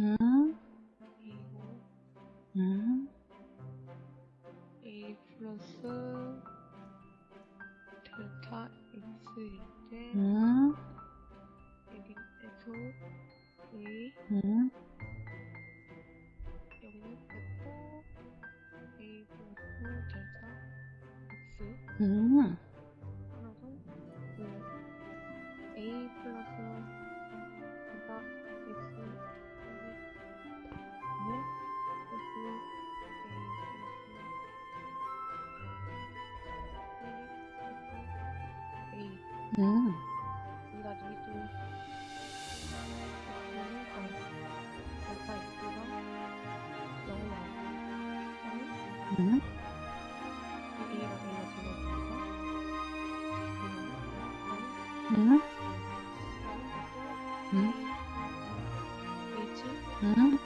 음. A 플러스 델타 X일 때 A에서 A 영역됐고 A 플러스 델타 X 음. 그래서 A 플러스 음, 0이 나오면 음, 음, 음. 음.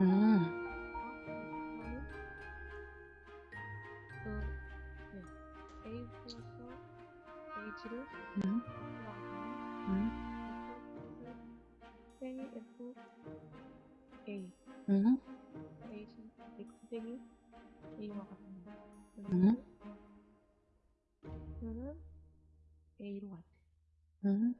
음, 그 네. A 플러스 H를 음, 음, 땡이 F A 음, H X 땡이 A와 같습니다. 음. 그러면 A로 같아. 음.